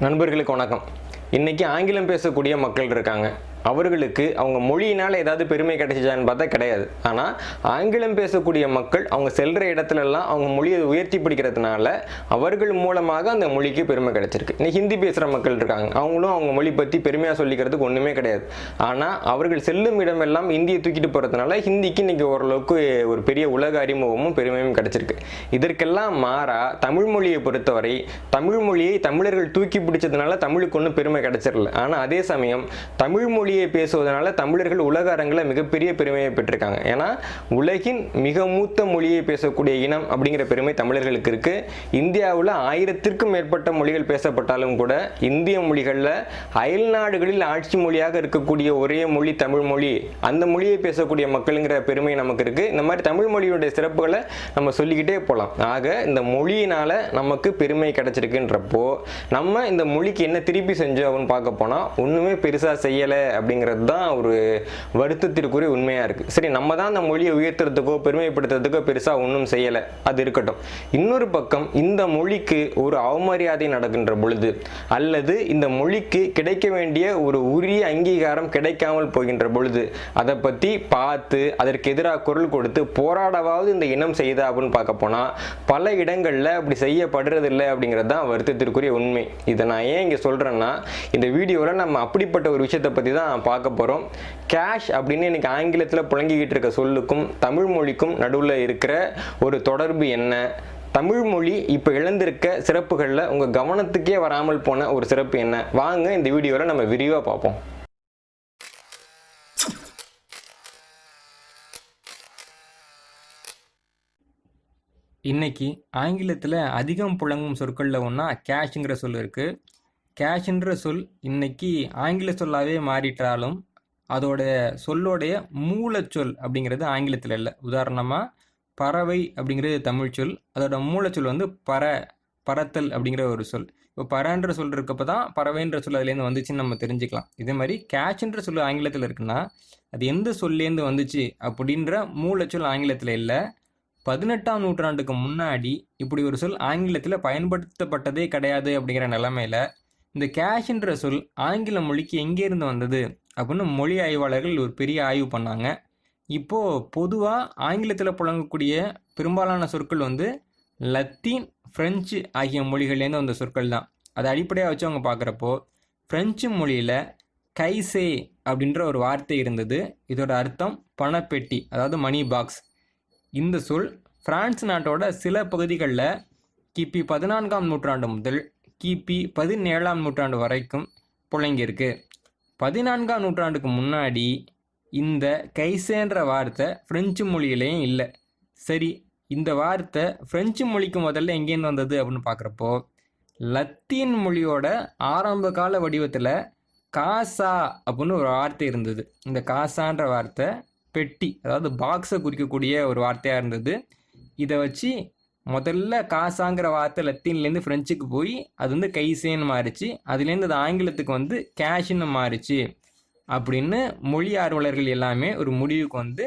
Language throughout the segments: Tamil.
நண்பர்களுக்கு வணக்கம். இன்னைக்கு ஆங்கிலம் பேசக்கூடிய மக்கள் இருக்காங்க. அவர்களுக்கு அவங்க மொழியினால் ஏதாவது பெருமை கிடைச்சிச்சான்னு பார்த்தா கிடையாது. ஆனால் ஆங்கிலம் பேசக்கூடிய மக்கள் அவங்க செல்கிற இடத்துலலாம் அவங்க மொழியை உயர்த்தி பிடிக்கிறதுனால அவர்கள் மூலமாக அந்த மொழிக்கு பெருமை கிடைச்சிருக்கு. இன்னைக்கு ஹிந்தி பேசுகிற மக்கள் இருக்காங்க. அவங்களும் அவங்க மொழி பற்றி பெருமையாக சொல்லிக்கிறதுக்கு ஒன்றுமே கிடையாது. ஆனால் அவர்கள் செல்லும் இடமெல்லாம் இந்தியை தூக்கிட்டு போகிறதுனால ஹிந்திக்கு இன்னைக்கு ஓரளவுக்கு ஒரு பெரிய உலக அறிமுகமும் பெருமையும் கிடைச்சிருக்கு. இதற்கெல்லாம் மாறா தமிழ் மொழியை பொறுத்தவரை தமிழ் மொழியை தமிழர்கள் தூக்கி பிடிச்சதுனால தமிழுக்கு ஒன்றும் பெருமை கிடைச்சிடல ஆனால் அதே சமயம் தமிழ் மொழியை பேசுவதனால தமிழர்கள் உலக அரங்கில் மிகப்பெரிய பெருமையை பெற்றிருக்காங்க. ஏன்னா உலகின் மிக மூத்த மொழியை பேசக்கூடிய இனம் அப்படிங்கிற பெருமை தமிழர்களுக்கு இருக்கு. இந்தியாவில் ஆயிரத்திற்கும் மேற்பட்ட மொழிகள் பேசப்பட்டாலும் கூட இந்திய மொழிகளில் அயல் நாடுகளில் ஆட்சி மொழியாக இருக்கக்கூடிய ஒரே மொழி தமிழ் மொழி அந்த மொழியை பேசக்கூடிய மக்களுங்கிற பெருமை நமக்கு இருக்கு. இந்த மாதிரி தமிழ் மொழியுடைய சிறப்புகளை நம்ம சொல்லிக்கிட்டே போகலாம் ஆக இந்த மொழியினால நமக்கு பெருமை கிடைச்சிருக்குன்றப்போ நம்ம இந்த மொழிக்கு என்ன திருப்பி செஞ்சோம் அப்படின்னு பார்க்க போனால் ஒன்றுமே பெருசாக செய்யலை அப்படிங்கிறது தான் ஒரு வருத்தத்திற்குரிய உண்மையாக இருக்குது சரி நம்ம தான் அந்த மொழியை உயர்த்துறதுக்கோ பெருமைப்படுத்துறதுக்கோ பெருசாக ஒன்றும் செய்யலை. அது இருக்கட்டும். இன்னொரு பக்கம் இந்த மொழிக்கு ஒரு அவமரியாதை நடக்கின்ற பொழுது அல்லது இந்த மொழிக்கு கிடைக்க வேண்டிய ஒரு உரிய அங்கீகாரம் கிடைக்காமல் போகின்ற பொழுது அதை பற்றி பார்த்து அதற்கு எதிராக குரல் கொடுத்து போராடவாவது இந்த இனம் செய்தா அப்படின்னு பார்க்க போனால் பல இடங்களில் அப்படி செய்யப்படுறதில்லை அப்படிங்கிறது தான் வருத்தத்திற்குரிய உண்மை. இதை நான் ஏன் இங்கே சொல்கிறேன்னா இந்த வீடியோவில் நம்ம அப்படிப்பட்ட ஒரு விஷயத்தை பற்றி தான் பார்க்க போகிறோம் கேஷ் அப்படின்னு எனக்கு ஆங்கிலத்தில் புழங்கிக்கிட்டு இருக்க சொல்லுக்கும் தமிழ் மொழிக்கும் நடுவில் இருக்கிற ஒரு தொடர்பு என்ன? தமிழ் மொழி இப்போ இழந்திருக்க சிறப்புகளில் உங்கள் கவனத்துக்கே வராமல் போன ஒரு சிறப்பு என்ன? வாங்க இந்த வீடியோவில் நம்ம விரிவாக பார்ப்போம். இன்னைக்கு ஆங்கிலத்தில் அதிகம் புழங்கும் சொற்களில் ஒன்றா கேஷ்ங்கிற சொல் இருக்குது கேஷ்ன்ற சொல் இன்னைக்கு ஆங்கில சொல்லாவே மாறிட்டாலும் அதோட சொல்லோடைய மூலச்சொல் அப்படிங்கிறது ஆங்கிலத்தில் இல்லை. உதாரணமாக பறவை அப்படிங்கிறது தமிழ் சொல். அதோட மூலச்சொல் வந்து பற பறத்தல் அப்படிங்கிற ஒரு சொல். இப்போ பறன்ற சொல் இருக்கப்போ தான் பறவைன்ற சொல் அதுலேருந்து வந்துச்சுன்னு நம்ம தெரிஞ்சுக்கலாம். இதே மாதிரி கேஷ்ன்ற சொல் ஆங்கிலத்தில் இருக்குன்னா அது எந்த சொல்லேருந்து வந்துச்சு அப்படின்ற மூலச்சொல் ஆங்கிலத்தில் இல்லை. பதினெட்டாம் நூற்றாண்டுக்கு முன்னாடி இப்படி ஒரு சொல் ஆங்கிலத்தில் பயன்படுத்தப்பட்டதே கிடையாது அப்படிங்கிற நிலமையில இந்த கேஷ்ன்ற சொல் ஆங்கில மொழிக்கு எங்கேருந்து வந்தது அப்படின்னு மொழி ஆய்வாளர்கள் ஒரு பெரிய ஆய்வு பண்ணாங்க. இப்போது பொதுவாக ஆங்கிலத்தில் புழங்கக்கூடிய பெரும்பாலான சொற்கள் வந்து லத்தீன் ஃப்ரெஞ்சு ஆகிய மொழிகள்லேருந்து வந்த சொற்கள் தான். அதை அடிப்படையாக வச்சு அவங்க பார்க்குறப்போ ஃப்ரெஞ்சு மொழியில் கைசே அப்படின்ற ஒரு வார்த்தை இருந்தது. இதோட அர்த்தம் பணப்பெட்டி அதாவது மணி பாக்ஸ் இந்த சொல் பிரான்ஸ் நாட்டோட சில பகுதிகளில் கிபி பதினான்காம் நூற்றாண்டு முதல் கிபி பதினேழாம் நூற்றாண்டு வரைக்கும் புழங்கியிருக்கு. பதினான்காம் நூற்றாண்டுக்கு முன்னாடி இந்த கைசேன்ற வார்த்தை ஃப்ரெஞ்சு மொழியிலையும் இல்லை. சரி இந்த வார்த்தை ஃப்ரெஞ்சு மொழிக்கு முதல்ல எங்கேருந்து வந்தது அப்படின்னு பார்க்குறப்போ லத்தீன் மொழியோட ஆரம்ப கால வடிவத்தில் காசா அப்படின்னு ஒரு வார்த்தை இருந்தது. இந்த காசான்ற வார்த்தை பெட்டி அதாவது பாக்ஸை குறிக்கக்கூடிய ஒரு வார்த்தையாக இருந்தது. இதை வச்சு முதல்ல காசாங்கிற வார்த்தை லத்தீன்லேருந்து ஃப்ரெஞ்சுக்கு போய் அது வந்து கைசேன்னு மாறிச்சு. அதுலேருந்து அது ஆங்கிலத்துக்கு வந்து கேஷ்னு மாறிச்சு. அப்படின்னு மொழி ஆர்வலர்கள் எல்லாமே ஒரு முடிவுக்கு வந்து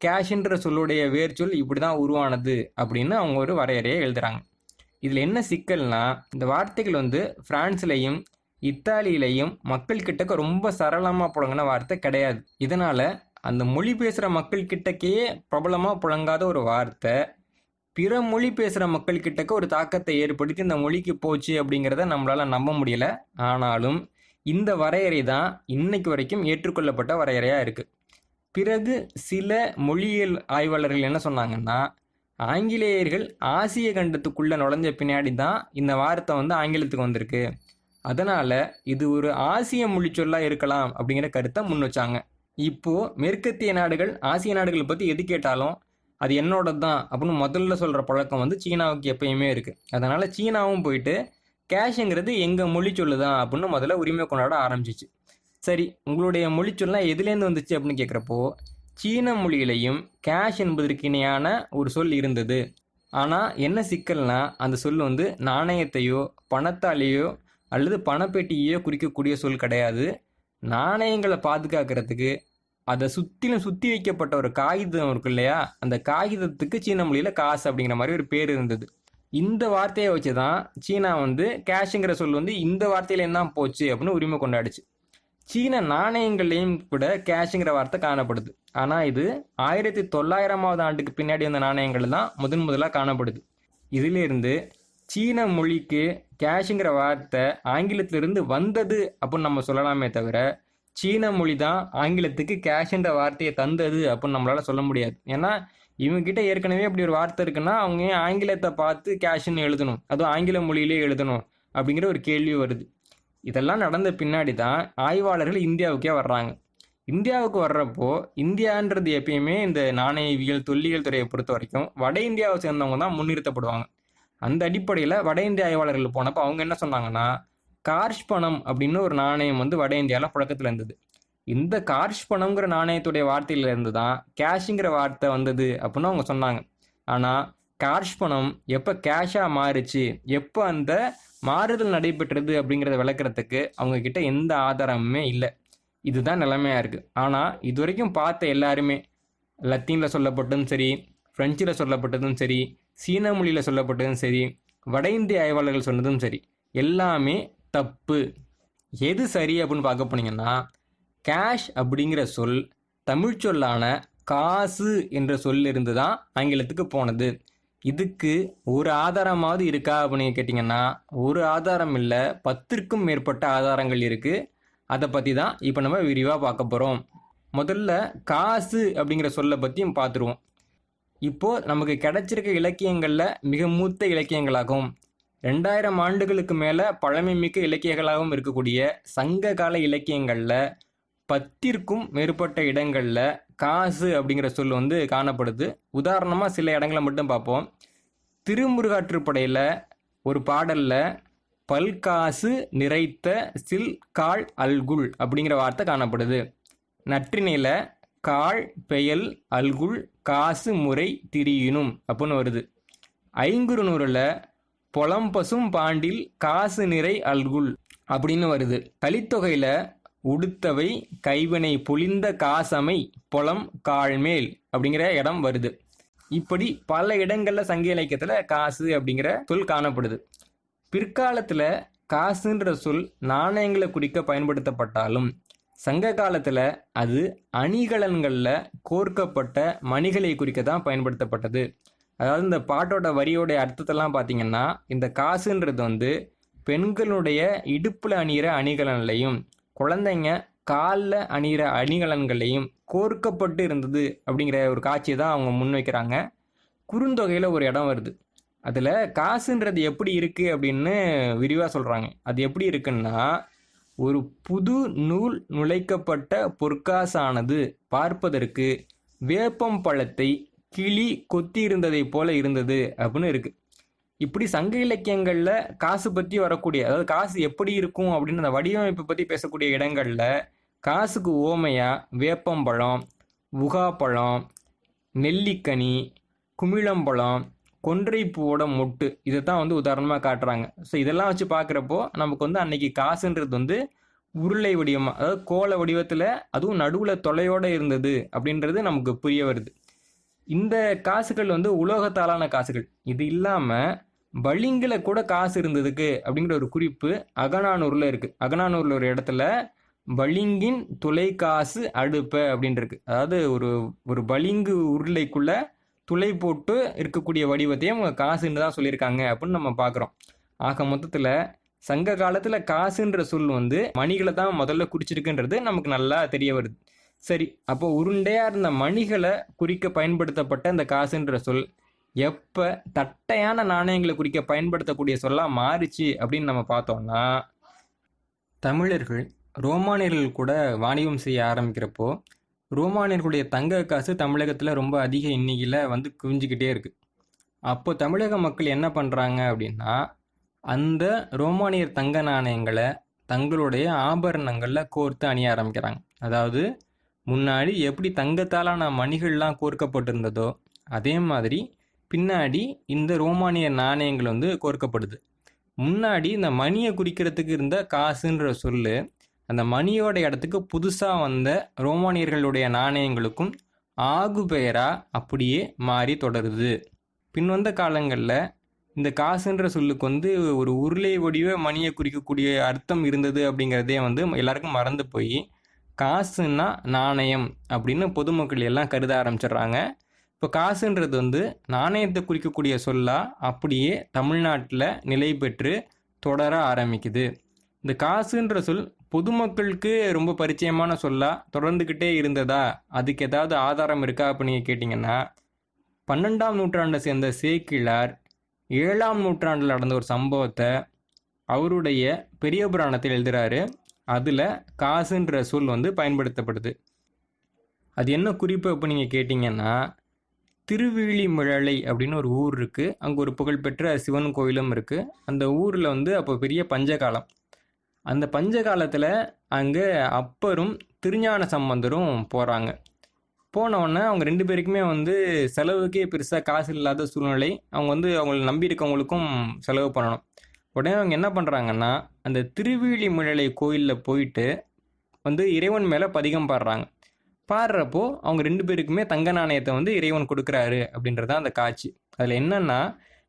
கேஷ்ன்ற சொல்லுடைய வேர்ச்சொல் இப்படி தான் உருவானது அப்படின்னு அவங்க ஒரு வரையறையை எழுதுகிறாங்க இதில் என்ன சிக்கல்னா இந்த வார்த்தைகள் வந்து ஃப்ரான்ஸ்லேயும் இத்தாலியிலையும் மக்கள் கிட்டக்க ரொம்ப சரளமாக புழங்கின வார்த்தை கிடையாது. இதனால் அந்த மொழி பேசுகிற மக்கள் கிட்டக்கே பிரபலமாக புழங்காத ஒரு வார்த்தை பிற மொழி பேசுகிற மக்கள் கிட்டக்க ஒரு தாக்கத்தை ஏற்படுத்தி இந்த மொழிக்கு போச்சு அப்படிங்கிறத நம்மளால் நம்ப முடியல. ஆனாலும் இந்த வரையறை தான் இன்னைக்கு வரைக்கும் ஏற்றுக்கொள்ளப்பட்ட வரையறையாக இருக்குது பிறகு சில மொழியியல் ஆய்வாளர்கள் என்ன சொன்னாங்கன்னா ஆங்கிலேயர்கள் ஆசிய கண்டத்துக்குள்ளே நுழைஞ்ச பின்னாடி தான் இந்த வார்த்தை வந்து ஆங்கிலத்துக்கு வந்திருக்கு. அதனால் இது ஒரு ஆசிய மொழிச்சொல்லாக இருக்கலாம் அப்படிங்கிற கருத்தை முன் வச்சாங்க. இப்போது மேற்கத்திய நாடுகள் ஆசிய நாடுகளை பற்றி எது கேட்டாலும் அது என்னோட தான் அப்படின்னு முதல்ல சொல்கிற பழக்கம் வந்து சீனாவுக்கு எப்பயுமே இருக்குது அதனால் சீனாவும் போயிட்டு கேஷுங்கிறது எங்கள் மொழி சொல்லுதான் அப்படின்னு முதல்ல உரிமை கொண்டாட ஆரம்பிச்சிச்சு. சரி உங்களுடைய மொழி சொல்லாம் எதுலேருந்து வந்துச்சு அப்படின்னு கேட்குறப்போ சீன மொழியிலையும் கேஷ் என்பதற்கு இணையான ஒரு சொல் இருந்தது. ஆனால் என்ன சிக்கல்னா அந்த சொல் வந்து நாணயத்தையோ பணத்தாலேயோ அல்லது பணப்பெட்டியையோ குறிக்கக்கூடிய சொல் கிடையாது. நாணயங்களை பாதுகாக்கிறதுக்கு அதை சுற்றிலும் சுற்றி வைக்கப்பட்ட ஒரு காகிதம் இருக்கு இல்லையா? அந்த காகிதத்துக்கு சீன மொழியில் காசு அப்படிங்கிற மாதிரி ஒரு பேர் இருந்தது. இந்த வார்த்தையை வச்சு தான் சீனா வந்து கேஷுங்கிற சொல் வந்து இந்த வார்த்தையில தான் போச்சு அப்படின்னு உரிமை கொண்டாடுச்சு. சீன நாணயங்கள்லையும் கூட கேஷுங்கிற வார்த்தை காணப்படுது. ஆனால் இது ஆயிரத்தி தொள்ளாயிரமாவது ஆண்டுக்கு பின்னாடி வந்த நாணயங்கள் தான் முதன் முதலாக காணப்படுது. இதிலிருந்து சீன மொழிக்கு கேஷுங்கிற வார்த்தை ஆங்கிலத்திலிருந்து வந்தது அப்படின்னு நம்ம சொல்லலாமே தவிர சீன மொழி தான் ஆங்கிலத்துக்கு கேஷ்ன்ற வார்த்தையை தந்தது அப்படின்னு நம்மளால சொல்ல முடியாது. ஏன்னா இவங்ககிட்ட ஏற்கனவே அப்படி ஒரு வார்த்தை இருக்குன்னா அவங்க ஆங்கிலத்தை பார்த்து கேஷ்ன்னு எழுதணும்? அதுவும் ஆங்கில மொழியிலே எழுதணும் அப்படிங்கிற ஒரு கேள்வி வருது. இதெல்லாம் நடந்த பின்னாடி தான் ஆய்வாளர்கள் இந்தியாவுக்கே வர்றாங்க. இந்தியாவுக்கு வர்றப்போ இந்தியான்றது எப்பயுமே இந்த நாணயவியல் தொல்லியல் துறையை பொறுத்த வரைக்கும் வட இந்தியாவை சேர்ந்தவங்க தான் முன்னிறுத்தப்படுவாங்க. அந்த அடிப்படையில் வட இந்திய ஆய்வாளர்கள் போனப்போ அவங்க என்ன சொன்னாங்கன்னா கார்ஷ் பணம் அப்படின்னு ஒரு நாணயம் வந்து வட இந்தியாவில் புழக்கத்தில் இருந்தது. இந்த கார்ஷ் பணம்ங்கிற நாணயத்துடைய வார்த்தையிலிருந்து தான் கேஷுங்கிற வார்த்தை வந்தது அப்படின்னு அவங்க சொன்னாங்க. ஆனால் கார்ஷ் பணம் எப்போ கேஷாக மாறுச்சு எப்போ அந்த மாறுதல் நடைபெற்றது அப்படிங்கிறத விளக்குறதுக்கு அவங்க கிட்ட எந்த ஆதாரமுமே இல்லை. இதுதான் நிலைமையாக இருக்குது ஆனால் இது வரைக்கும் பார்த்த எல்லாருமே லத்தீனில் சொல்லப்பட்டதும் சரி ஃப்ரெஞ்சில் சொல்லப்பட்டதும் சரி சீன மொழியில் சொல்லப்பட்டதும் சரி வட இந்திய ஆய்வாளர்கள் சொன்னதும் சரி எல்லாமே தப்பு. எது சரி அப்படின்னு பார்க்க போனீங்கன்னா கேஷ் அப்படிங்கிற சொல் தமிழ் சொல்லான காசு என்ற சொல்லிருந்து தான் ஆங்கிலத்துக்கு போனது. இதுக்கு ஒரு ஆதாரமாவது இருக்கா அப்படின்னு கேட்டிங்கன்னா ஒரு ஆதாரம் இல்லை பத்திற்கும் மேற்பட்ட ஆதாரங்கள் இருக்குது அதை பற்றி தான் இப்போ நம்ம விரிவாக பார்க்க போகிறோம் முதல்ல காசு அப்படிங்கிற சொல்லை பற்றியும் பார்த்துருவோம். இப்போது நமக்கு கிடைச்சிருக்க இலக்கியங்களில் மிக மூத்த இலக்கியங்களாகும். ரெண்டாயிரம் ஆண்டுகளுக்கு மேலே பழமைமிக்க இலக்கியங்களாகவும் இருக்கக்கூடிய சங்க கால இலக்கியங்களில் பத்திற்கும் மேற்பட்ட இடங்களில் காசு அப்படிங்கிற சொல் வந்து காணப்படுது. உதாரணமாக சில இடங்களை மட்டும் பார்ப்போம். திருமுருகாற்றுப்படையில் ஒரு பாடலில் பல்காசு நிறைத்த சில் கால் அல்குல் அப்படிங்கிற வார்த்தை காணப்படுது. நற்றினையில் கால் பெயல் அல்குல் காசு முறை திரியினும் அப்படின்னு வருது. ஐங்குறுநூறில் பொலம்பசும் பாண்டில் காசு நிறை அல்குல் அப்படின்னு வருது. கலித்தொகையில உடுத்தவை கைவினை பொழிந்த காசமை பொலம் கால்மேல் அப்படிங்கிற இடம் வருது. இப்படி பல இடங்களில் சங்க இலக்கியத்தில் காசு அப்படிங்கிற சொல் காணப்படுது. பிற்காலத்தில் காசுன்ற சொல் நாணயங்களை குறிக்க பயன்படுத்தப்பட்டாலும் சங்க காலத்தில் அது அணிகலன்களில் கோர்க்கப்பட்ட மணிகளை குறிக்க தான் பயன்படுத்தப்பட்டது. அதாவது இந்த பாட்டோட வரியோடைய அர்த்தத்தெல்லாம் பார்த்தீங்கன்னா இந்த காசுன்றது வந்து பெண்களுடைய இடுப்பில் அணிகிற அணிகலன்லையும் குழந்தைங்க காலில் அணிகிற அணிகலன்களையும் கோர்க்கப்பட்டு இருந்தது அப்படிங்கிற ஒரு காட்சியை தான் அவங்க முன்வைக்கிறாங்க குறுந்தொகையில் ஒரு இடம் வருது. அதில் காசுன்றது எப்படி இருக்குது அப்படின்னு விரிவாக சொல்கிறாங்க அது எப்படி இருக்குன்னா ஒரு புது நூல் நுழைக்கப்பட்ட பொற்காசானது பார்ப்பதற்கு வேப்பம் பழத்தை கிளி கொத்தி இருந்ததைப் போல இருந்தது அப்படின்னு இருக்கு. இப்படி சங்க இலக்கியங்களில் காசு பற்றி வரக்கூடிய அதாவது காசு எப்படி இருக்கும் அப்படின்னு அந்த வடிவமைப்பை பற்றி பேசக்கூடிய இடங்களில் காசுக்கு ஓமையாக வேப்பம்பழம் உகாப்பழம் நெல்லிக்கனி குமிழம்பழம் கொன்றைப்பூவோட மொட்டு இதை தான் வந்து உதாரணமாக காட்டுறாங்க. ஸோ இதெல்லாம் வச்சு பார்க்குறப்போ நமக்கு வந்து அன்னைக்கு காசுன்றது வந்து உருளை வடிவமாக அதாவது கோல வடிவத்தில் அதுவும் நடுவில் தொலையோடு இருந்தது அப்படின்றது நமக்கு புரிய வருது. இந்த காசுகள் வந்து உலோகத்தாலான காசுகள். இது இல்லாமல் பளிங்கில் கூட காசு இருந்ததுக்கு அப்படிங்கிற ஒரு குறிப்பு அகனானூரில் இருக்குது அகநானூரில் ஒரு இடத்துல வலிங்கின் துளைக்காசு அடுப்ப அப்படின்னு இருக்கு அதாவது ஒரு ஒரு பளிங்கு உருளைக்குள்ள துளை போட்டு இருக்கக்கூடிய வடிவத்தையும் காசுன்னு தான் சொல்லியிருக்காங்க அப்படின்னு நம்ம பார்க்குறோம் ஆக மொத்தத்தில் சங்க காலத்தில் காசுன்ற சொல் வந்து மணிகளை தான் முதல்ல குறிச்சிருக்குன்றது நமக்கு நல்லா தெரிய வருது. சரி அப்போ உருண்டையாக இருந்த மணிகளை குறிக்க பயன்படுத்தப்பட்ட இந்த காசுன்ற சொல் எப்போ தட்டையான நாணயங்களை குறிக்க பயன்படுத்தக்கூடிய சொல்லாக மாறுச்சு அப்படின்னு நம்ம பார்த்தோம்னா தமிழர்கள் ரோமானியர்கள் கூட வாணிபம் செய்ய ஆரம்பிக்கிறப்போ ரோமானியர்களுடைய தங்க காசு தமிழகத்தில் ரொம்ப அதிக எண்ணிக்கையில் வந்து குவிஞ்சிக்கிட்டே இருக்குது அப்போ தமிழக மக்கள் என்ன பண்ணுறாங்க அப்படின்னா அந்த ரோமானியர் தங்க நாணயங்களை தங்களுடைய ஆபரணங்களில் கோர்த்து அணிய ஆரம்பிக்கிறாங்க. அதாவது முன்னாடி எப்படி தங்கத்தாலான மணிகள்லாம் கோர்க்கப்பட்டிருந்ததோ அதே மாதிரி பின்னாடி இந்த ரோமானிய நாணயங்கள் வந்து கோர்க்கப்படுது. முன்னாடி இந்த மணியை குறிக்கிறதுக்கு இருந்த காசுன்ற சொல்லு அந்த மணியோட இடத்துக்கு புதுசாக வந்த ரோமானியர்களுடைய நாணயங்களுக்கும் ஆகு பெயராக அப்படியே மாறி தொடருது. பின்வந்த காலங்களில் இந்த காசுன்ற சொல்லுக்கு வந்து ஒரு உருளை வடிவ மணியை குறிக்கக்கூடிய அர்த்தம் இருந்தது அப்படிங்கிறதே வந்து எல்லாருக்கும் மறந்து போய் காசுன்னா நாணயம் அப்படின்னு பொதுமக்கள் எல்லாம் கருத ஆரம்பிச்சிடுறாங்க. இப்போ காசுன்றது வந்து நாணயத்தை குறிக்கக்கூடிய சொல்லா அப்படியே தமிழ்நாட்டில் நிலை பெற்று தொடர ஆரம்பிக்குது. இந்த காசுன்ற சொல் பொதுமக்களுக்கு ரொம்ப பரிச்சயமான சொல்லா தொடர்ந்துக்கிட்டே இருந்ததா? அதுக்கு ஏதாவது ஆதாரம் இருக்கா அப்படின்னு நீங்கள் கேட்டிங்கன்னா பன்னெண்டாம் நூற்றாண்டை சேர்ந்த சேக்கிழார் ஏழாம் நூற்றாண்டில் நடந்த ஒரு சம்பவத்தை அவருடைய பெரிய புராணத்தில் எழுதுகிறாரு அதில் காசுன்ற சொல் வந்து பயன்படுத்தப்படுது. அது என்ன குறிப்பு இப்போ நீங்கள் கேட்டிங்கன்னா திருவிழிமிழலை அப்படின்னு ஒரு ஊர் இருக்குது அங்கே ஒரு புகழ்பெற்ற சிவன் கோயிலும் இருக்குது அந்த ஊரில் வந்து அப்போ பெரிய பஞ்சகாலம். அந்த பஞ்சகாலத்தில் அங்கே அப்பரும் திருஞான சம்பந்தரும் போகிறாங்க போனவுடனே அவங்க ரெண்டு பேருக்குமே வந்து செலவுக்கே பெருசாக காசு இல்லாத சூழ்நிலை. அவங்க வந்து அவங்கள நம்பியிருக்கவங்களுக்கும் செலவு பண்ணணும். உடனே அவங்க என்ன பண்ணுறாங்கன்னா அந்த திருவிழிமிழலை கோயிலில் போயிட்டு வந்து இறைவன் மேலே பதிகம் பாடுறாங்க. பாடுறப்போ அவங்க ரெண்டு பேருக்குமே தங்க நாணயத்தை வந்து இறைவன் கொடுக்குறாரு அப்படின்றது அந்த காட்சி. அதில் என்னன்னா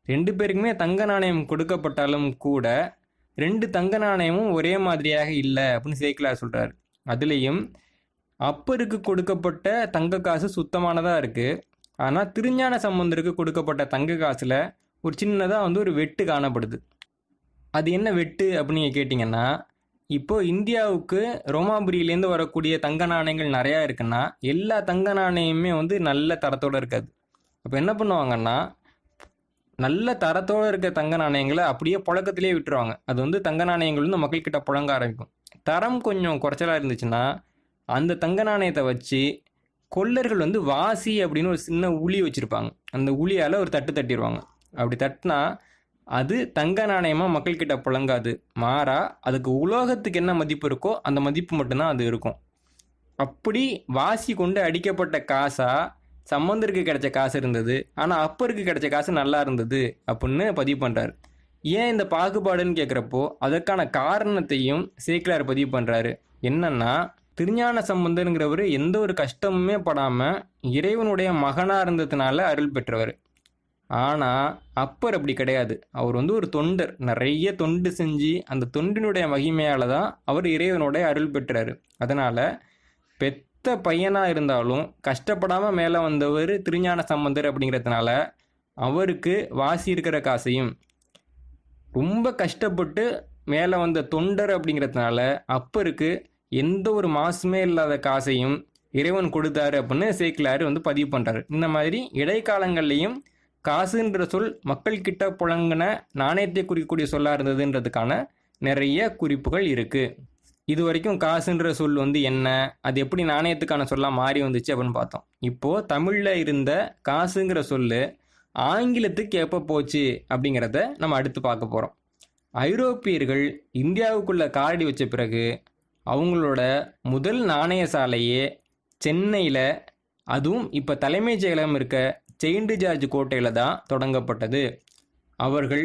ரெண்டு பேருக்குமே தங்க நாணயம் கொடுக்கப்பட்டாலும் கூட ரெண்டு தங்க நாணயமும் ஒரே மாதிரியாக இல்லை அப்படின்னு சேக்கிலார் சொல்கிறார் அதுலேயும் அப்பருக்கு கொடுக்கப்பட்ட தங்க காசு சுத்தமானதாக இருக்குது ஆனால் திருஞான சம்பந்தருக்கு கொடுக்கப்பட்ட தங்க காசில் ஒரு சின்னதாக வந்து ஒரு வெட்டு காணப்படுது. அது என்ன வெட்டு அப்படின்னு நீங்கள் கேட்டிங்கன்னா இப்போது இந்தியாவுக்கு ரோமாபுரியிலேருந்து வரக்கூடிய தங்க நாணயங்கள் நிறையா இருக்குன்னா எல்லா தங்க நாணயமுமே வந்து நல்ல தரத்தோடு இருக்காது. அப்போ என்ன பண்ணுவாங்கன்னா நல்ல தரத்தோடு இருக்க தங்க நாணயங்களை அப்படியே புழக்கத்திலே விட்டுருவாங்க. அது வந்து தங்க நாணயங்கள் வந்து மக்கள்கிட்ட புழங்க ஆரம்பிக்கும். தரம் கொஞ்சம் குறைச்சலாக இருந்துச்சுன்னா அந்த தங்க நாணயத்தை வச்சு கொள்ளர்கள் வந்து வாசி அப்படின்னு ஒரு சின்ன உளி வச்சுருப்பாங்க. அந்த உளியால் ஒரு தட்டு தட்டிடுவாங்க அப்படி தட்டினா அது தங்க நாணயமாக மக்கள்கிட்ட புழங்காது மாறா அதுக்கு உலோகத்துக்கு என்ன மதிப்பு இருக்கோ அந்த மதிப்பு மட்டும்தான் அது இருக்கும். அப்படி வாசி கொண்டு அடிக்கப்பட்ட காசா சம்பந்தருக்கு கிடைச்ச காசு இருந்தது. ஆனால் அப்பருக்கு கிடைச்ச காசு நல்லா இருந்தது அப்படின்னு பதிவு பண்ணுறாரு ஏன் இந்த பாகுபாடுன்னு கேட்குறப்போ அதற்கான காரணத்தையும் சேக்கிலார் பதிவு பண்ணுறாரு என்னன்னா திருஞான சம்பந்தருங்கிறவர் எந்த ஒரு கஷ்டமுமே படாமல் இறைவனுடைய மகனாக இருந்ததுனால அருள் பெற்றவர். ஆனால் அப்பர் அப்படி கிடையாது. அவர் வந்து ஒரு தொண்டர். நிறைய தொண்டு செஞ்சு அந்த தொண்டினுடைய மகிமையால் தான் அவர் இறைவனுடைய அருள் பெற்றார். அதனால் பெத்த பையனாக இருந்தாலும் கஷ்டப்படாமல் மேலே வந்தவர் திருஞான சம்பந்தர் அப்படிங்கிறதுனால அவருக்கு வாசி இருக்கிற காசையும் ரொம்ப கஷ்டப்பட்டு மேலே வந்த தொண்டர் அப்படிங்கிறதுனால அப்பருக்கு எந்த ஒரு மாசுமே இல்லாத காசையும் இறைவன் கொடுத்தாரு அப்படின்னு சேக்கிலாரு வந்து பதிவு பண்ணுறாரு இந்த மாதிரி இடைக்காலங்கள்லையும் காசுன்ற சொல் மக்கள்கிட்ட புழங்கின நாணயத்தை குறிக்கக்கூடிய சொல்லாக இருந்ததுன்றதுக்கான நிறைய குறிப்புகள் இருக்குது இது வரைக்கும் காசுன்ற சொல் வந்து என்ன? அது எப்படி நாணயத்துக்கான சொல்லாக மாறி வந்துச்சு அப்படின்னு பார்த்தோம். இப்போது தமிழில் இருந்த காசுங்கிற சொல் ஆங்கிலத்துக்கு எப்போ போச்சு அப்படிங்கிறத நம்ம அடுத்து பார்க்க போகிறோம் ஐரோப்பியர்கள் இந்தியாவுக்குள்ளே காலடி வச்ச பிறகு அவங்களோட முதல் நாணய சாலையே சென்னையில் அதுவும் இப்போ தலைமைச் செயலகம் இருக்க செயின்ட் ஜார்ஜ் கோட்டையில் தான் தொடங்கப்பட்டது. அவர்கள்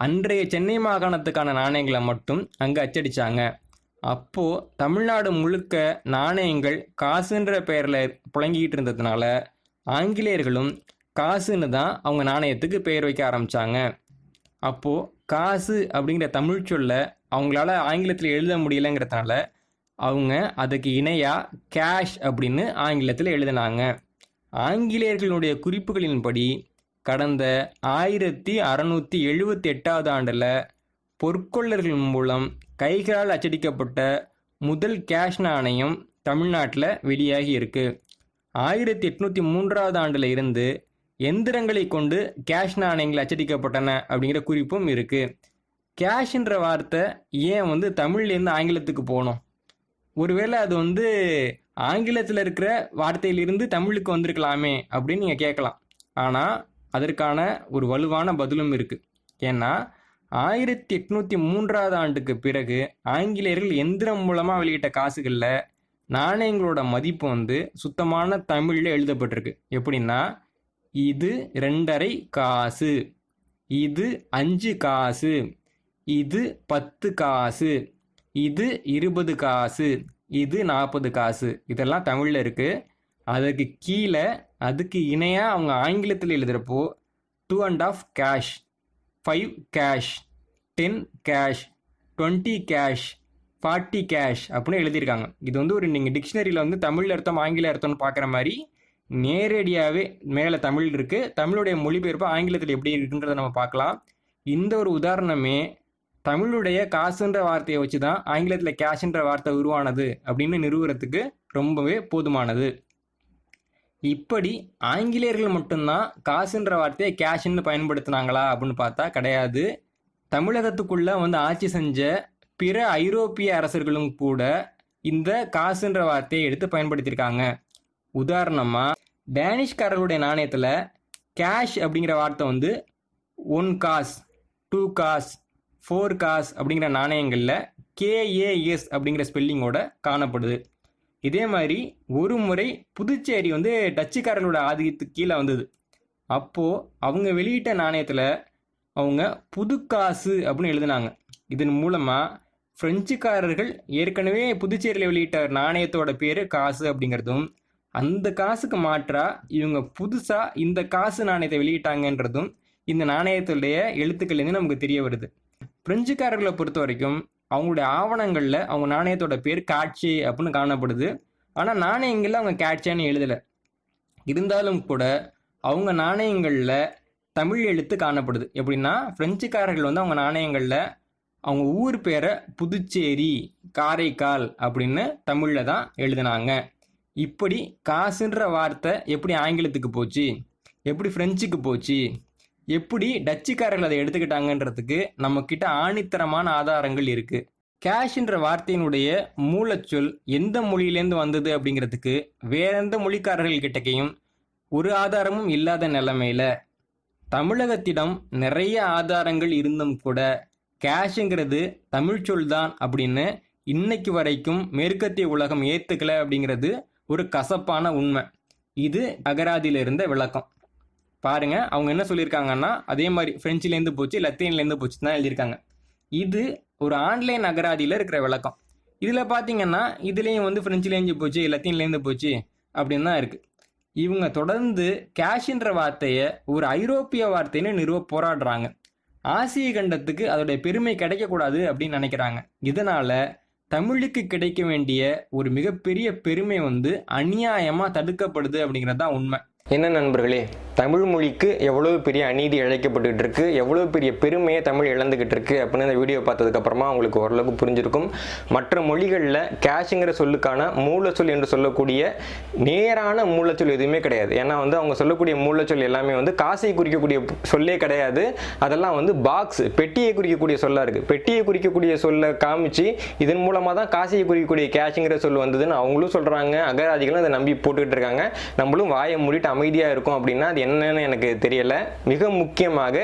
அன்றைய சென்னை மாகாணத்துக்கான நாணயங்களை மட்டும் அங்கே அச்சடித்தாங்க அப்போது தமிழ்நாடு முழுக்க நாணயங்கள் காசுன்ற பெயரில் புழங்கிக்கிட்டு இருந்ததுனால ஆங்கிலேயர்களும் காசுன்னு தான் அவங்க நாணயத்துக்கு பெயர் வைக்க ஆரம்பித்தாங்க அப்போது காசு அப்படிங்கிற தமிழ் சொல்ல அவங்களால ஆங்கிலத்தில் எழுத முடியலைங்கிறதுனால அவங்க அதுக்கு இணையாக கேஷ் அப்படின்னு ஆங்கிலத்தில் எழுதினாங்க. ஆங்கிலேயர்களுடைய குறிப்புகளின்படி கடந்த ஆயிரத்தி அறநூற்றி எழுபத்தி எட்டாவது ஆண்டில் பொற்கொள்ளர்கள் மூலம் கைகளால் அச்சடிக்கப்பட்ட முதல் கேஷ் நாணயம் தமிழ்நாட்டில் வெளியாகி இருக்கு. ஆயிரத்தி எட்நூற்றி மூன்றாவது ஆண்டில் இருந்து எந்திரங்களை கொண்டு கேஷ் நாணயங்கள் அச்சடிக்கப்பட்டன அப்படிங்கிற குறிப்பும் இருக்குது கேஷ்ன்ற வார்த்தை ஏன் வந்து தமிழ்லேருந்து ஆங்கிலத்துக்கு போகணும் ஒருவேளை அது வந்து ஆங்கிலத்தில் இருக்கிற வார்த்தையிலிருந்து தமிழுக்கு வந்திருக்கலாமே அப்படின்னு நீங்கள் கேட்கலாம். ஆனால் அதற்கான ஒரு வலுவான பதிலும் இருக்குது ஏன்னா ஆயிரத்தி எட்நூற்றி மூன்றாவது ஆண்டுக்கு பிறகு ஆங்கிலேயர்கள் எந்திரம் மூலமாக வெளியிட்ட காசுகளில் நாணயங்களோட மதிப்பு வந்து சுத்தமான தமிழில் எழுதப்பட்டிருக்கு. எப்படின்னா இது ரெண்டரை காசு இது அஞ்சு காசு இது பத்து காசு இது இருபது காசு இது நாற்பது காசு. இதெல்லாம் தமிழில் இருக்குது அதுக்கு கீழே அதுக்கு இணையாக அவங்க ஆங்கிலத்தில் எழுதுகிறப்போ two and half cash five cash ten cash twenty cash forty cash அப்படின்னு எழுதியிருக்காங்க. இது வந்து ஒரு நீங்கள் டிக்ஷனரியில் வந்து தமிழ் அர்த்தம் ஆங்கில அர்த்தம்னு பார்க்குற மாதிரி நேரடியாகவே மேலே தமிழ் இருக்குது தமிழுடைய மொழிபெயர்ப்பு ஆங்கிலத்தில் எப்படி இருக்குன்றதை நம்ம பார்க்கலாம். இந்த ஒரு உதாரணமே தமிழுடைய காசுன்ற வார்த்தையை வச்சு தான் ஆங்கிலத்தில் கேஷ்ன்ற வார்த்தை உருவானது அப்படின்னு நிறுவுறதுக்கு ரொம்பவே போதுமானது. இப்படி ஆங்கிலேயர்கள் மட்டும்தான் காசுன்ற வார்த்தையை கேஷ்ன்னு பயன்படுத்தினாங்களா அப்படின்னு பார்த்தா கிடையாது. தமிழகத்துக்குள்ளே வந்து ஆட்சி செஞ்ச பிற ஐரோப்பிய அரசர்களும் கூட இந்த காசுன்ற வார்த்தையை எடுத்து பயன்படுத்தியிருக்காங்க. உதாரணமாக டேனிஷ்காரர்களுடைய நாணயத்தில் கேஷ் அப்படிங்கிற வார்த்தை வந்து one kas two kas four kas அப்படிங்கிற நாணயங்களில் கேஏஎஸ் அப்படிங்கிற ஸ்பெல்லிங்கோட காணப்படுது. இதே மாதிரி ஒரு முறை புதுச்சேரி வந்து டச்சுக்காரர்களோட ஆதிக்கத்துக்கு கீழே வந்தது. அப்போது அவங்க வெளியிட்ட நாணயத்தில் அவங்க புதுக்காசு அப்படின்னு எழுதினாங்க. இதன் மூலமாக பிரெஞ்சுக்காரர்கள் ஏற்கனவே புதுச்சேரியில் வெளியிட்ட நாணயத்தோட பேர் காசு அப்படிங்கிறதும் அந்த காசுக்கு மாற்றாக இவங்க புதுசாக இந்த காசு நாணயத்தை வெளியிட்டாங்கன்றதும் இந்த நாணயத்துடைய எழுத்துக்கள்லேருந்து நமக்கு தெரிய வருது. பிரெஞ்சுக்காரர்களை பொறுத்த வரைக்கும் அவங்களுடைய ஆவணங்களில் அவங்க நாணயத்தோட பேர் காட்சி அப்படின்னு காணப்படுது. ஆனால் நாணயங்களில் அவங்க கேட்சான்னு எழுதலை. இருந்தாலும் கூட அவங்க நாணயங்களில் தமிழ் எழுத்து காணப்படுது. எப்படின்னா பிரெஞ்சுக்காரர்கள் வந்து அவங்க நாணயங்களில் அவங்க ஊர் பேரை புதுச்சேரி காரைக்கால் அப்படின்னு தமிழில் தான் எழுதினாங்க. இப்படி காசுன்ற வார்த்தை எப்படி ஆங்கிலத்துக்கு போச்சு? எப்படி ஃப்ரெஞ்சுக்கு போச்சு? எப்படி டச்சுக்காரர்கள் அதை எடுத்துக்கிட்டாங்கன்றதுக்கு நம்ம கிட்ட ஆணித்தரமான ஆதாரங்கள் இருக்கு. கேஷ்ன்ற வார்த்தையினுடைய மூலச்சொல் எந்த மொழியிலேருந்து வந்தது அப்படிங்கிறதுக்கு வேற எந்த மொழிக்காரர்கள் கிட்டக்கையும் ஒரு ஆதாரமும் இல்லாத நிலைமையில தமிழகத்திடம் நிறைய ஆதாரங்கள் இருந்தும் கூட கேஷுங்கிறது தமிழ்ச்சொல் தான் அப்படின்னு இன்னைக்கு வரைக்கும் மேற்கத்திய உலகம் ஏத்துக்கல அப்படிங்கிறது ஒரு கசப்பான உண்மை. இது அகராதியில இருந்த விளக்கம். பாருங்க. அவங்க என்ன சொல்லியிருக்காங்கன்னா அதே மாதிரி ஃப்ரெஞ்சுலேருந்து போச்சு லத்தீன்லேருந்து போச்சு தான் எழுதியிருக்காங்க. இது ஒரு ஆன்லைன் அகராதியில் இருக்கிற விளக்கம். இதில் பார்த்தீங்கன்னா இதுலேயும் வந்து ஃப்ரெஞ்சுலேருந்து போச்சு லத்தீன்லேருந்து போச்சு அப்படின்னு தான் இருக்குது இவங்க தொடர்ந்து கேஷ்ன்ற வார்த்தையை ஒரு ஐரோப்பிய வார்த்தைன்னு நிறுவ போராடுறாங்க. ஆசிய கண்டத்துக்கு அதோடைய பெருமை கிடைக்கக்கூடாது அப்படின்னு நினைக்கிறாங்க. இதனால் தமிழுக்கு கிடைக்க வேண்டிய ஒரு மிகப்பெரிய பெருமை வந்து அநியாயமாக தடுக்கப்படுது அப்படிங்கிறது தான் உண்மை. என்ன நண்பர்களே தமிழ் மொழிக்கு எவ்வளோ பெரிய அநீதி இழைக்கப்பட்டுக்கிட்டு இருக்குது எவ்வளோ பெரிய பெருமையை தமிழ் இழந்துக்கிட்டு இருக்குது அப்படின்னு இந்த வீடியோ பார்த்ததுக்கப்புறமா உங்களுக்கு ஓரளவுக்கு புரிஞ்சிருக்கும். மற்ற மொழிகளில் கேஷுங்கிற சொல்லுக்கான மூலச்சொல் என்று சொல்லக்கூடிய நேரான மூலச்சொல் எதுவுமே கிடையாது. ஏன்னா வந்து அவங்க சொல்லக்கூடிய மூலச்சொல் எல்லாமே வந்து காசை குறிக்கக்கூடிய சொல்லே கிடையாது. அதெல்லாம் வந்து பாக்ஸ் பெட்டியை குறிக்கக்கூடிய சொல்லா இருக்குது பெட்டியை குறிக்கக்கூடிய சொல்ல காமிச்சு இதன் மூலமாக தான் காசையை குறிக்கக்கூடிய கேஷுங்கிற சொல் வந்ததுன்னு அவங்களும் சொல்கிறாங்க அகராதிகளும் அதை நம்பி போட்டுக்கிட்டு இருக்காங்க. நம்மளும் வாயை மூடிட்டு அமைதியாக இருக்கும் அப்படின்னா அது என்னன்னு எனக்கு தெரியலை. மிக முக்கியமாக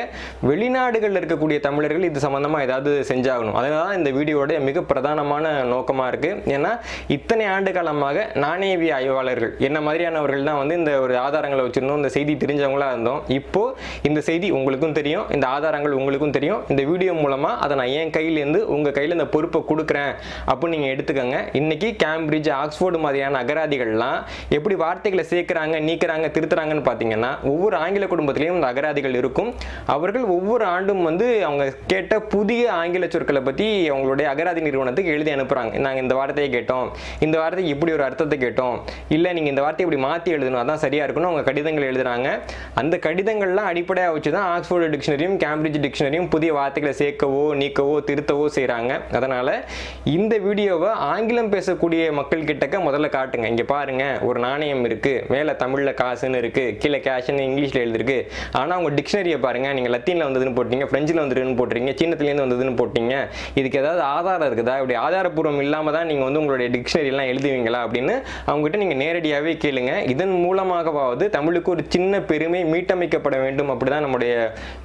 வெளிநாடுகளில் இருக்கக்கூடிய தமிழர்கள் இது சம்மந்தமாக ஏதாவது செஞ்சாகணும். அதனால இந்த வீடியோடைய மிக பிரதானமான நோக்கமாக இருக்குது ஏன்னா இத்தனை ஆண்டு காலமாக நாணயவி ஆய்வாளர்கள் என்ன மாதிரியானவர்கள் தான் வந்து இந்த ஒரு ஆதாரங்களை வச்சுருந்தோம் இந்த செய்தி தெரிஞ்சவங்களாக இருந்தோம். இப்போது இந்த செய்தி உங்களுக்கும் தெரியும் இந்த ஆதாரங்கள் உங்களுக்கும் தெரியும். இந்த வீடியோ மூலமாக அதை நான் என் கையிலேருந்து உங்கள் கையில் இந்த பொறுப்பை கொடுக்குறேன் அப்படின்னு நீங்கள் எடுத்துக்கோங்க. இன்னைக்கு கேம்பிரிட்ஜ் ஆக்ஸ்ஃபோர்டு மாதிரியான அகராதிகள்லாம் எப்படி வார்த்தைகளை சேர்க்குறாங்க நீக்கிறாங்க திருத்துறாங்கன்னு பார்த்தீங்கன்னா ஒவ்வொரு ஆங்கில குடும்பத்திலையும் இந்த அகராதிகள் இருக்கும். அவர்கள் ஒவ்வொரு ஆண்டும் வந்து அவங்க கேட்ட புதிய ஆங்கில சொற்களை பற்றி அவங்களுடைய அகராதி நிறுவனத்துக்கு எழுதி அனுப்புகிறாங்க நாங்கள் இந்த வார்த்தையை கேட்டோம். இந்த வார்த்தைக்கு இப்படி ஒரு அர்த்தத்தை கேட்டோம். இல்லை நீங்கள் இந்த வார்த்தையை இப்படி மாற்றி எழுதணும் அதான் சரியாக இருக்கணும் அவங்க கடிதங்கள் எழுதுறாங்க. அந்த கடிதங்கள்லாம் அடிப்படையாக வச்சு தான் ஆக்ஸ்போர்டு டிக்ஷனரியும் கேம்பிரிட்ஜ் டிக்ஷனரியும் புதிய வார்த்தைகளை சேர்க்கவோ நீக்கவோ திருத்தவோ செய்கிறாங்க அதனால் இந்த வீடியோவை ஆங்கிலம் பேசக்கூடிய மக்கள் கிட்டக்க முதல்ல காட்டுங்க. இங்கே பாருங்க ஒரு நாணயம் இருக்குது மேலே தமிழில் கேஷன் இருக்குது கீழே கேஷன் இங்கிலீஷில் எழுதிருக்கு. ஆனால் உங்கள் டிக்ஷனரியை பாருங்க. நீங்கள் லத்தீனில் வந்ததுன்னு போட்டீங்க ஃப்ரெஞ்சில் வந்துருன்னு போட்டுறீங்க சீனத்துலேருந்து வந்ததுன்னு போட்டீங்க இதுக்கு ஏதாவது ஆதாரம் இருக்குதா? இப்படி ஆதாரப்பூர்வம் இல்லாமல் தான் நீங்கள் வந்து உங்களுடைய டிக்ஷனரி எல்லாம் எழுதுவீங்களா? அப்படின்னு அவங்ககிட்ட நீங்கள் நேரடியாகவே கேளுங்க. இதன் மூலமாகவாவது தமிழுக்கு ஒரு சின்ன பெருமை மீட்டமைக்கப்பட வேண்டும். அப்படிதான் நம்முடைய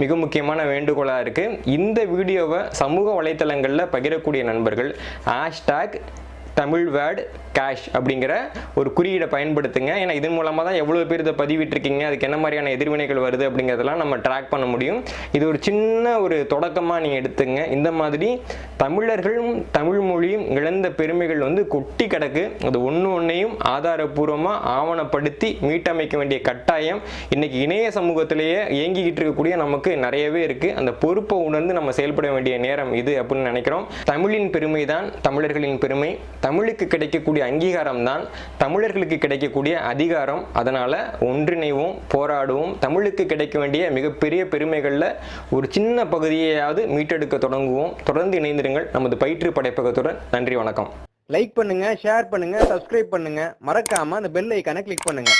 மிக முக்கியமான வேண்டுகோளாக இருக்குது இந்த வீடியோவை சமூக வலைத்தளங்களில் பகிரக்கூடிய நண்பர்கள் ஹேஷ்டாக் தமிழ் வேர்டு கேஷ் அப்படிங்கிற ஒரு குறியீடை பயன்படுத்துங்க. ஏன்னா இதன் மூலமாக தான் எவ்வளோ பேர் இதை பதிவிட்டிருக்கீங்க அதுக்கு என்ன மாதிரியான எதிர்வினைகள் வருது அப்படிங்கிறதெல்லாம் நம்ம ட்ராக் பண்ண முடியும். இது ஒரு சின்ன ஒரு தொடக்கமாக நீங்கள் எடுத்துங்க. இந்த மாதிரி தமிழர்களும் தமிழ் மொழியும் இழந்த பெருமைகள் வந்து கொட்டி கிடக்கு. அது ஒன்று ஒன்றையும் ஆதாரபூர்வமாக ஆவணப்படுத்தி மீட்டமைக்க வேண்டிய கட்டாயம். இன்னைக்கு இணைய சமூகத்திலேயே இயங்கிக்கிட்டு இருக்கக்கூடிய நமக்கு நிறையவே இருக்குது அந்த பொறுப்பை உணர்ந்து நம்ம செயல்பட வேண்டிய நேரம் இது அப்படின்னு நினைக்கிறோம். தமிழின் பெருமை தான் தமிழர்களின் பெருமை. தமிழுக்கு கிடைக்கக்கூடிய அங்கீகாரம் தான் தமிழர்களுக்கு கிடைக்கக்கூடிய அதிகாரம். அதனால் ஒன்றிணைவோம் போராடுவோம். தமிழுக்கு கிடைக்க வேண்டிய மிகப்பெரிய பெருமைகளில் ஒரு சின்ன பகுதியையாவது மீட்டெடுக்க தொடங்குவோம். தொடர்ந்து இணைந்திருங்கள் நமது பயிற்று படைப்பகத்துடன். நன்றி வணக்கம். லைக் பண்ணுங்க ஷேர் பண்ணுங்க சப்ஸ்கிரைப் பண்ணுங்க. மறக்காம அந்த பெல் ஐக்கானை கிளிக் பண்ணுங்க.